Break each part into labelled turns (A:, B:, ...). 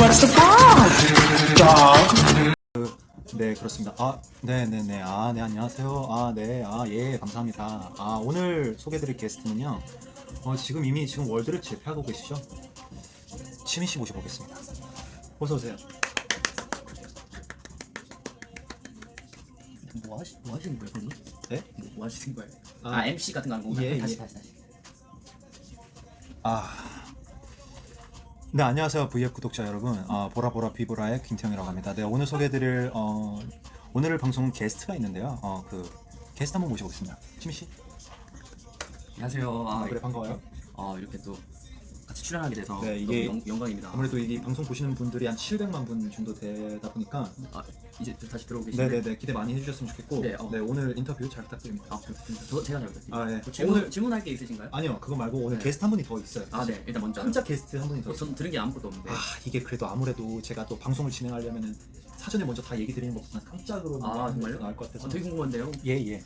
A: What's the problem, dog?
B: 네 그렇습니다. 아 네네네 아네 안녕하세요. 아 네 아 예 감사합니다. 아 오늘 소개드릴 게스트는요. 어, 지금 이미 지금 월드를 제패하고 계시죠? 치민 씨 모셔보겠습니다. 어서 오세요.
C: 뭐, 하시, 뭐 하시는 거예요?
B: 네?
C: 뭐, 뭐 하시는 거예요?
B: 아,
C: 아, MC 같은 거 하는 건가요?
B: 예,
C: 다시,
B: 예.
C: 다시, 다시.
B: 아. 네 안녕하세요 VF 구독자 여러분 아, 보라보라 비보라의 김태형이라고 합니다. 네 오늘 소개해드릴 어, 오늘 방송 게스트가 있는데요. 어, 그 게스트 한번 모셔보겠습니다. 치민 씨.
C: 안녕하세요. 아,
B: 그래 반가워요.
C: 어, 이렇게 또 같이 출연하게 돼서
B: 네, 이게
C: 너무 영, 영광입니다.
B: 아무래도 이 방송 보시는 분들이 한 700만 분 정도 되다 보니까
C: 아, 이제 또 다시 들어오고 계신데.
B: 네네네 기대 많이 해주셨으면 좋겠고 네,
C: 네, 어.
B: 오늘 인터뷰 잘 부탁드립니다.
C: 아, 부탁드립니다. 저, 제가 잘 부탁드립니다.
B: 아, 예.
C: 뭐 질문,
B: 오늘-
C: 질문할 게 있으신가요?
B: 아니요 그거 말고 오늘
C: 네.
B: 게스트 한 분이 더 있어요.
C: 아, 네. 일단 먼저.
B: 깜짝 게스트 한 분이 더
C: 어. 전 들은 게 아무것도 없는데.
B: 아 이게 그래도 아무래도 제가 또 방송을 진행하려면은 사전에 먼저 다 얘기 드리는 것보다 깜짝으로
C: 아, 정말요?
B: 나을 것 같아서
C: 어, 되게 궁금한데요.
B: 예예.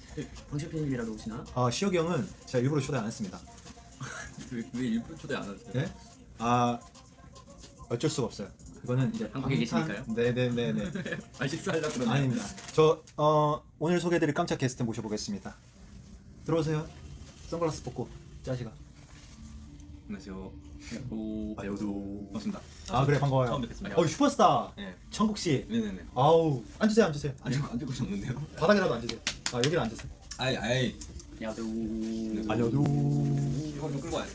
C: 방실팬님이라도 오시나?
B: 아 시혁이 형은 제가 일부러 초대 안 했습니다.
C: 왜, 왜 일부러 초대 안 하세요?
B: 네? 아 어쩔 수가 없어요. 이거는 이제
C: 한국에 계시니까요?
B: 네네네네.
C: 아, 식사하려고 그러네.
B: 아닙니다. 저 어, 오늘 소개해드릴 깜짝 게스트 모셔보겠습니다. 들어오세요. 선글라스 벗고 짜시가.
D: 안녕하세요.
C: 오,
B: 아 여도.
D: 반갑습니다.
B: 아 그래 반가워요.
D: 처음 뵙겠습니다.
B: 어 슈퍼스타
D: 네.
B: 천국 씨.
D: 네네네.
B: 아우 앉으세요 앉으세요.
D: 앉고 앉고 싶었는데요.
B: 바닥이라도 앉으세요. 아 여기는 앉으세요.
D: 아이 아이.
C: 야도.
B: 알려도.
D: 이거 좀 끌고 돼.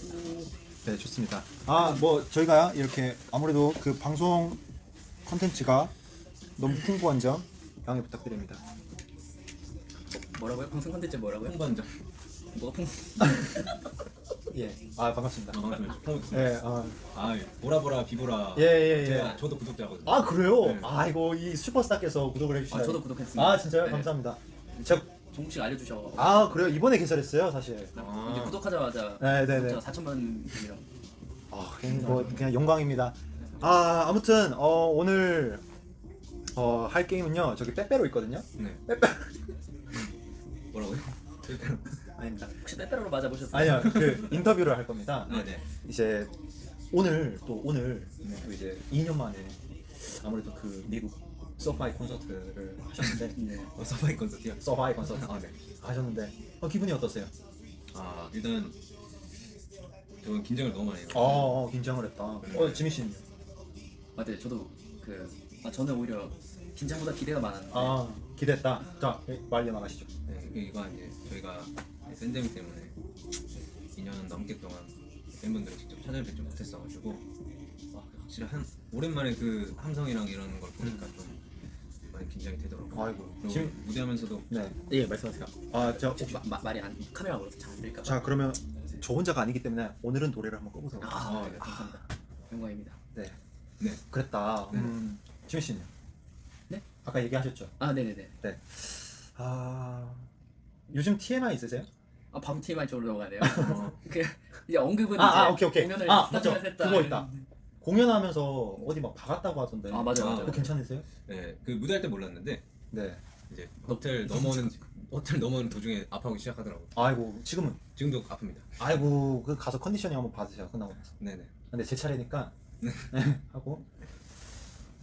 B: 네 좋습니다. 아 뭐 저희가 이렇게 아무래도 그 방송 컨텐츠가 너무 풍부한 점 양해 부탁드립니다.
C: 뭐라고요? 방송 컨텐츠 뭐라고요?
D: 홍반장.
C: 뭐가 풍?
B: 예. 아 반갑습니다.
D: 반갑습니다. 홍.
B: 예. 아,
D: 아 보라보라 비보라.
B: 예, 예, 예.
D: 제가 저도 구독자거든요.
B: 아 그래요?
D: 네.
B: 아이고 이 슈퍼스타께서 구독을 해주시다니.
C: 아, 저도 구독했습니다.
B: 아 진짜요?
C: 네.
B: 감사합니다. 제가
C: 종국 씨가 알려주셔.
B: 아 그래요? 이번에 개설했어요 사실.
D: 아.
C: 이제 구독하자마자
B: 네, 네, 네.
C: 구독자 4천만 분이랑
B: 아 그냥 뭐 그냥 영광입니다. 아 아무튼 어 오늘 어 할 게임은요 저기 빼빼로 있거든요.
D: 네.
B: 빼빼
D: 뭐라고요?
B: 아닙니다.
C: 혹시 빼빼로로 맞아보셨어요?
B: 아니요 그 인터뷰를 할 겁니다.
D: 아 네.
B: 이제 오늘 또 오늘
D: 네.
B: 또 이제 2년 만에 아무래도 그 미국 서파이 콘서트를 하셨는데
C: 네.
D: 어, 서바이 콘서트요.
B: 서파이 콘서트
D: 아 네.
B: 하셨는데 어, 기분이 어떠세요?
D: 아 일단 저는 긴장을 너무 많이 해요.
B: 어, 어 긴장을 했다.
D: 네.
B: 어 지민 씨는요?
C: 아, 네, 저도 그 아, 저는 오히려 긴장보다 기대가 많았는데
B: 아 기대했다. 자 말려 나가시죠.
D: 네, 이거 이제 저희가 팬데믹 때문에 2년 넘게 동안 팬분들을 직접 찾아뵙지 못했어가지고 아, 확실히 한 오랜만에 그 함성이랑 이런 걸 보니까 좀 많이 긴장이 되더라고요.
B: 아이고 지금
D: 무대하면서도
B: 네.
C: 예 말씀하세요.
B: 아저
C: 혹시 마, 마, 말이 안 카메라 걸어서 잘안 들릴까 봐.
B: 자 그러면 저 혼자가 아니기 때문에 오늘은 노래를 한번 꺼보도록
C: 아,
D: 아,
C: 네,
D: 네.
C: 감사합니다. 영광입니다.
B: 네
D: 네.
B: 그랬다.
D: 네.
B: 음, 지민 씨는?
C: 네?
B: 아까 얘기하셨죠.
C: 아, 네, 네, 네.
B: 아 요즘 TMI 있으세요?
C: 아, 바로 TMI 쪽으로 넘어가네요.
D: 어,
C: 그 이제 언급은
B: 아,
C: 이제
B: 아, 오케이, 오케이.
C: 공연을
B: 아, 맞죠.
C: 했다.
B: 그거 있다. 공연하면서 어디 막 박았다고 하던데.
C: 아, 맞아, 맞아.
B: 그거 괜찮으세요?
D: 네, 그 무대할 때 몰랐는데
B: 네.
D: 이제 호텔 넘어오는 호텔 넘어오는 도중에 아파하기 시작하더라고 요.
B: 아이고 지금은
D: 지금도 아픕니다.
B: 아이고 그 가서 컨디셔닝 한번 받으세요 끝나고 나서.
D: 네네.
B: 근데 제 차례니까 네, 하고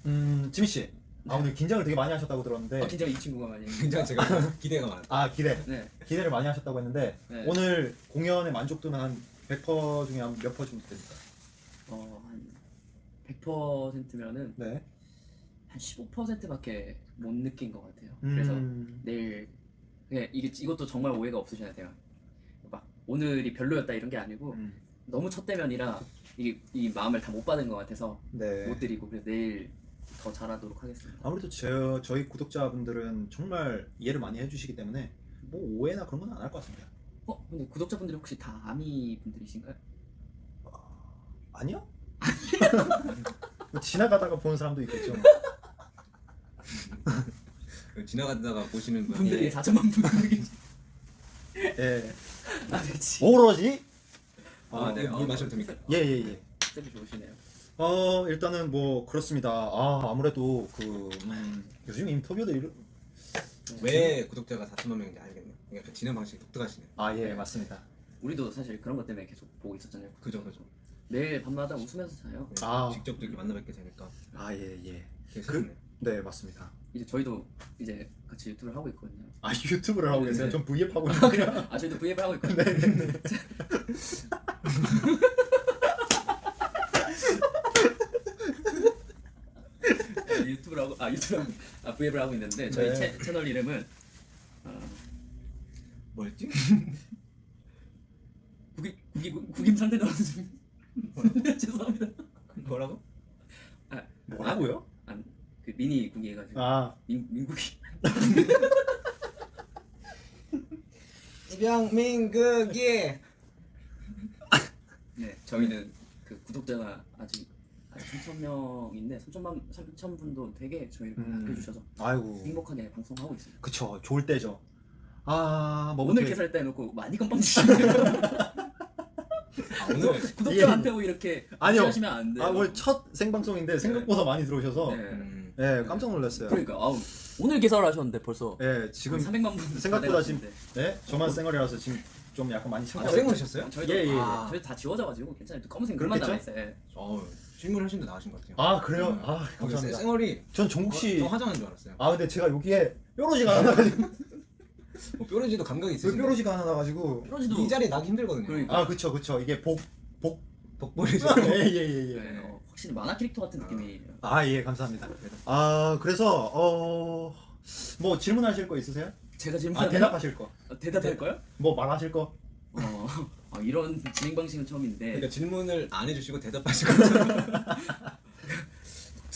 B: 음 지민 씨. 아 오늘 긴장을 되게 많이 하셨다고 들었는데
C: 아, 긴장 이 친구가 많이.
D: 굉장히 제가 기대가 많아요.
B: 아 기대
C: 네.
B: 기대를 많이 하셨다고 했는데
C: 네.
B: 오늘 공연의 만족도는 한 100% 중에 한 몇 퍼 정도 됩니까?
C: 어, 한 100%면은
B: 네.
C: 한 15%밖에 못 느낀 것 같아요. 그래서
B: 음,
C: 내일 네, 이게 이것도 정말 오해가 없으셔야 돼요. 막 오늘이 별로였다 이런 게 아니고
B: 음,
C: 너무 첫 대면이라 이게 이 마음을 다 못 받은 것 같아서
B: 네.
C: 못 드리고 그래서 내일 더 잘하도록 하겠습니다.
B: 아무래도 저, 저희 구독자분들은 정말 이해를 많이 해주시기 때문에 뭐 오해나 그런 건 안 할 것 같습니다.
C: 어 근데 구독자분들이 혹시 다 아미 분들이신가요?
B: 아니요? 뭐 지나가다가 보는 사람도 있겠죠.
D: 그 지나가다가 보시는 분
C: 분들이
B: 예.
C: 4천만 분들이
B: 예.
C: 아 그렇지.
B: 뭐 그러지?
D: 아, 네.
B: 뭐,
D: 물 마셔도 됩니까?
B: 예 예 예.
C: 쌤이 좋으시네요.
B: 어 일단은 뭐 그렇습니다. 아 아무래도 그 음, 요즘 인터뷰들 이런
D: 왜 구독자가 4천만 명인지 알겠네요. 약간 진행 방식이 독특하시네요.
B: 아 예 맞습니다.
C: 우리도 사실 그런 것 때문에 계속 보고 있었잖아요.
D: 그죠 그죠.
C: 매일 밤마다 웃으면서 자요.
D: 네,
B: 아.
D: 직접 이렇게 만나 뵙게 되니까
B: 아 예 예. 그-.
D: 네
B: 맞습니다.
C: 이제 저희도 이제 같이 유튜브를 하고 있거든요.
B: 아 유튜브를 하고 계세요?
C: 네.
B: 전 V앱 하고 있는데.
C: 아 저희도 브이앱 하고 있거든요. 네, 유튜브를 하고 아 유튜브 아 브이앱을 하고 있는데 저희
B: 네.
C: 채, 채널 이름은 어,
D: 뭐였지?
C: 국임 국임 국임 상대 나왔습니다. 죄송합니다.
D: 뭐라고?
C: 아,
B: 뭐라고요?
C: 아, 그 미니 국이 해가지고
B: 아
C: 민 민국이
D: 입양민국이
C: 네 저희는 그 구독자가 아직 아직 3천 명인데 3천만 3천 분도 되게 저희를
B: 음.
C: 아껴주셔서
B: 아이고
C: 행복하게 방송하고 있습니다.
B: 그쵸 좋을 때죠. 아 뭐
C: 오늘 개설했다 해놓고 많이 건빵 주시네요.
D: 아, 오늘
C: 구독자한테 뭐 이렇게
B: 아니요.
C: 하시면 안 돼요.
B: 아 오늘 첫 생방송인데 생각보다 많이 들어오셔서
C: 네.
D: 음,
B: 예 깜짝 놀랐어요.
C: 그러니까 아우, 오늘 개설하셨는데 벌써
B: 예 지금
C: 300만 분
B: 생각보다
C: 다
B: 지금. 네 저만 쌩얼이라서 지금 좀 약간 많이
D: 아,
B: 참고
D: 생으셨어요?
C: 저희도
B: 예, 예, 예.
C: 아, 저희 다 지워져가지고 괜찮아요. 검은색 눈만
B: 그렇겠죠?
C: 남아있어요. 예.
D: 어 질문 하신 데 나으신 것 같아요.
B: 아 그래요?
D: 네.
B: 아 감사합니다.
D: 쌩얼이
B: 전 종국 씨.
D: 저 화장한 줄 알았어요.
B: 아 근데 제가 여기에 뾰로지가 하나 나가지고
D: 뭐 뾰루지도 감각이
B: 왜
D: 있으신데
B: 뾰로지가 하나 나가지고
C: 뾰루지도
D: 이 자리 나기 힘들거든요.
C: 그러니까.
B: 아 그쵸 그쵸 이게 복
D: 덕분이죠.
B: 예예예 예.
C: 네, 어, 확실히 만화 캐릭터 같은 느낌이에요.
B: 아예 감사합니다. 아 그래서 어 뭐 질문하실 거 있으세요?
C: 제가 질문
B: 아 대답하실 거.
C: 어, 대답할 거요?
B: 뭐 말하실 거?
C: 어, 어, 이런 진행 방식은 처음인데
D: 그러니까 질문을 안 해주시고 대답하시고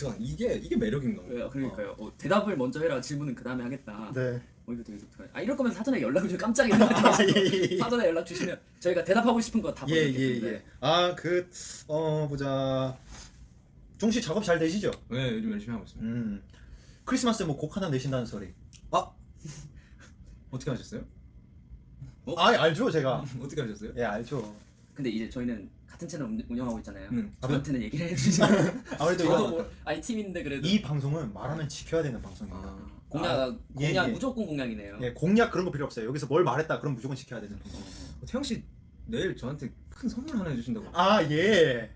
D: 독특한 이게 이게 매력인가 봐요.
C: 어, 그러니까요. 어, 대답을 먼저 해라. 질문은 그 다음에 하겠다.
B: 네.
C: 어, 이거 되게 독특하네. 아 이럴 거면 사전에 연락을 좀 깜짝이야.
B: 예예예.
C: 사전에 연락 주시면 저희가 대답하고 싶은 거다
B: 예. 예, 예. 아, 그, 어, 보자. 종씨 작업 잘 되시죠?
D: 네 요즘 열심히 하고 있습니다.
B: 음. 크리스마스에 뭐 곡 하나 내신다는 소리.
D: 아 어떻게 하셨어요?
C: 어?
B: 아, 알죠, 제가.
D: 어떻게 하셨어요?
B: 예, 알죠.
C: 근데 이제 저희는 같은 채널 운- 운영하고 있잖아요.
D: 음.
C: 저한테는 얘기를 해주시죠.
B: 아무래도
C: 저도
B: 이거,
C: 뭐 아니 팀인데 그래도
B: 이 방송은 말하면 지켜야 되는 방송입니다.
D: 아,
C: 공약
B: 아, 예,
C: 공약
B: 예.
C: 무조건 공약이네요.
B: 예, 공약 그런 거 필요 없어요. 여기서 뭘 말했다, 그럼 무조건 지켜야 되는 방송.
D: 어, 태영 씨 내일 저한테 큰 선물 하나 해주신다고.
B: 아, 예.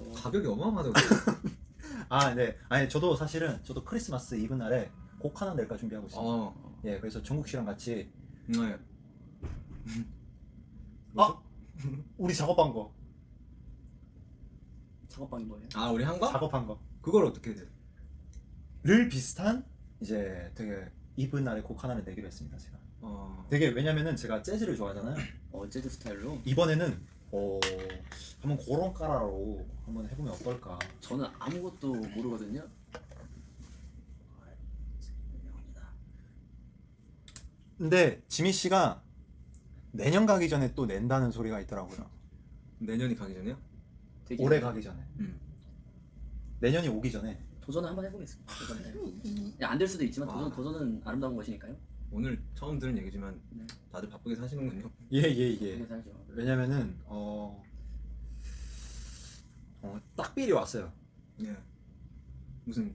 C: 어,
D: 가격이 어마어마하다고.
B: 아, 네. 아니, 저도 사실은, 저도 크리스마스 이브 날에 곡 하나 낼까 준비하고 있어요.
D: 어.
B: 예, 그래서 종국 씨랑 같이
D: 네.
B: 아! 우리 작업한 거.
C: 작업방인 거예요.
D: 아 우리 한 거?
B: 작업한 거.
D: 그걸 어떻게 돼?
B: 를 비슷한 이제 되게 이브 날에 곡 하나를 내기로 했습니다, 제가.
D: 어.
B: 되게 왜냐면은 제가 재즈를 좋아하잖아요.
C: 어 재즈 스타일로
B: 이번에는 어 한번 그런 까라로 한번 해보면 어떨까.
C: 저는 아무것도 모르거든요.
B: 근데 지미 씨가 내년 가기 전에 또 낸다는 소리가 있더라고요.
D: 내년이 가기 전에요?
C: 되게
B: 올해 가기 전에.
D: 음.
B: 내년이 오기 전에.
C: 도전을 한번 해보겠습니다. 도전을. 안될 수도 있지만 도전
D: 아.
C: 도전은 아름다운 것이니까요.
D: 오늘 처음 들은 얘기지만
C: 네.
D: 다들 바쁘게 사시는군요.
B: 예예 예.
C: 살죠.
B: 왜냐면은 어, 어 딱비리 왔어요.
D: 예. 무슨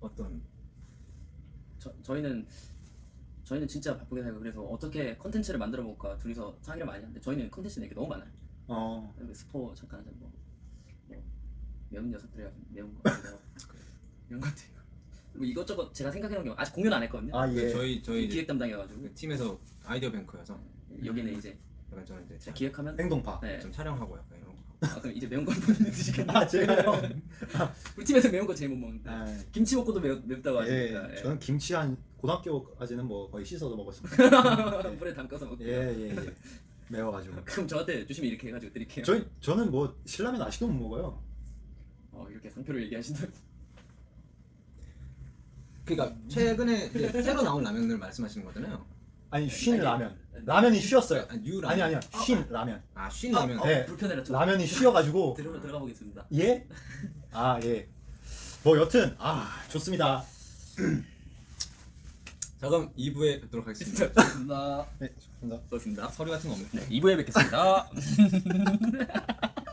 D: 어떤
C: 저, 저희는 저희는 진짜 바쁘게 살고 그래서 어떻게 컨텐츠를 만들어 볼까 둘이서 상의를 많이 하는데 저희는 컨텐츠 내게 너무 많아요.
B: 어
C: 스포 잠깐 하자 뭐, 뭐 매운 녀석들이 매운 거. 이런 것들 뭐 이것저것 제가 생각해놓은 게 아직 공유는 안 했거든요.
B: 아 예.
D: 저희 저희 이제
C: 기획 담당이어가지고
D: 그 팀에서 아이디어 뱅크여서
C: 여기는 이제
D: 약간 저는 이제
C: 제가 기획하면
B: 행동파.
C: 네.
D: 좀 촬영하고 약간 이런 거.
C: 아 그럼 이제 매운 걸 본인이 드시겠네요.
B: 아 제가요.
C: 우리 팀에서 매운 거 제일 못 먹는데
B: 아,
C: 김치 먹고도 매, 맵다고
B: 예,
C: 하시니까 예.
B: 저는 김치 한 고등학교까지는 뭐 거의 씻어서 먹었습니다.
C: 물에 담가서 먹고
B: 예, 예, 예. 매워가지고.
C: 그럼 저한테 주시면 이렇게 해가지고 드릴게요.
B: 저 저는 뭐 신라면 아직도 못 먹어요.
C: 어, 이렇게 상표를 얘기하신다.
D: 그러니까 최근에 이제 새로 나온 라면을 말씀하시는 거잖아요.
B: 아니 쉰
C: 아니,
B: 라면. 라면이 쉬었어요.
D: 아, new 라면.
B: 아니 아니요. 쉰 라면.
D: 아, 쉰 라면.
C: 어,
B: 네.
C: 불편해라. 좀.
B: 라면이 쉬어가지고
C: 들어 들어가 보겠습니다.
B: 예? 아 예. 뭐 여튼 아 좋습니다.
D: 자 그럼 2부에 뵙도록 하겠습니다.
C: 고맙습니다.
B: 네, 좋습니다.
C: 고맙습니다.
D: 서류 같은 거?
C: 네, 2부에 뵙겠습니다.